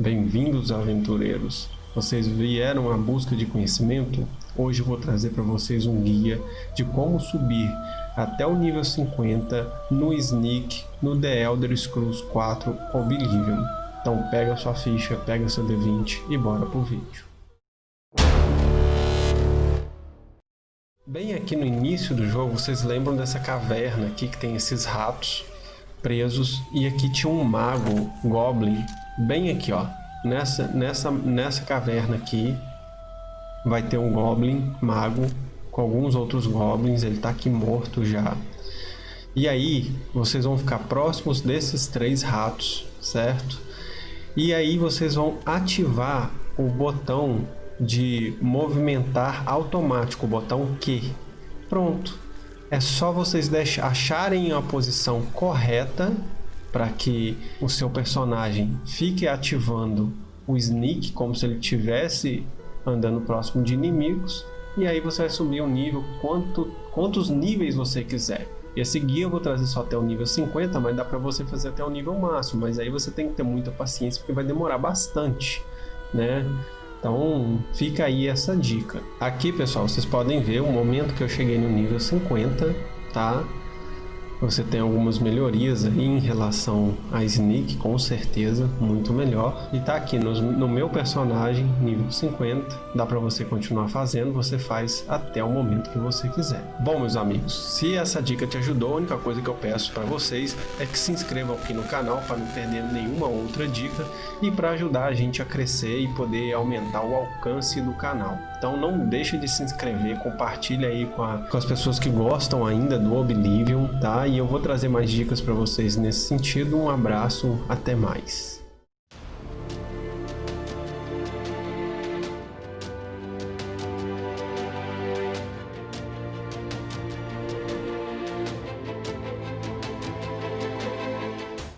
Bem-vindos, aventureiros! Vocês vieram à busca de conhecimento? Hoje vou trazer para vocês um guia de como subir até o nível 50 no Sneak no The Elder Scrolls 4 Oblivion. Então pega sua ficha, pega seu D20 e bora pro vídeo. Bem aqui no início do jogo, vocês lembram dessa caverna aqui que tem esses ratos presos e aqui tinha um mago goblin bem aqui ó. Nessa nessa nessa caverna aqui vai ter um goblin mago com alguns outros goblins. Ele tá aqui morto já. E aí vocês vão ficar próximos desses três ratos certo? E aí vocês vão ativar o botão de movimentar automático, o botão Q. Pronto. É só vocês acharem a posição correta para que o seu personagem fique ativando o sneak como se ele estivesse andando próximo de inimigos e aí você vai subir o nível quanto, quantos níveis você quiser. Esse guia eu vou trazer só até o nível 50, mas dá para você fazer até o nível máximo, mas aí você tem que ter muita paciência porque vai demorar bastante, né? Então fica aí essa dica. Aqui pessoal, vocês podem ver o momento que eu cheguei no nível 50, tá? Você tem algumas melhorias aí em relação a Sneak, com certeza, muito melhor. E tá aqui no, no meu personagem, nível 50, dá para você continuar fazendo, você faz até o momento que você quiser. Bom, meus amigos, se essa dica te ajudou, a única coisa que eu peço para vocês é que se inscrevam aqui no canal para não perder nenhuma outra dica e para ajudar a gente a crescer e poder aumentar o alcance do canal. Então não deixe de se inscrever, compartilha aí com, a, com as pessoas que gostam ainda do Oblivion, tá? E eu vou trazer mais dicas para vocês nesse sentido. Um abraço, até mais.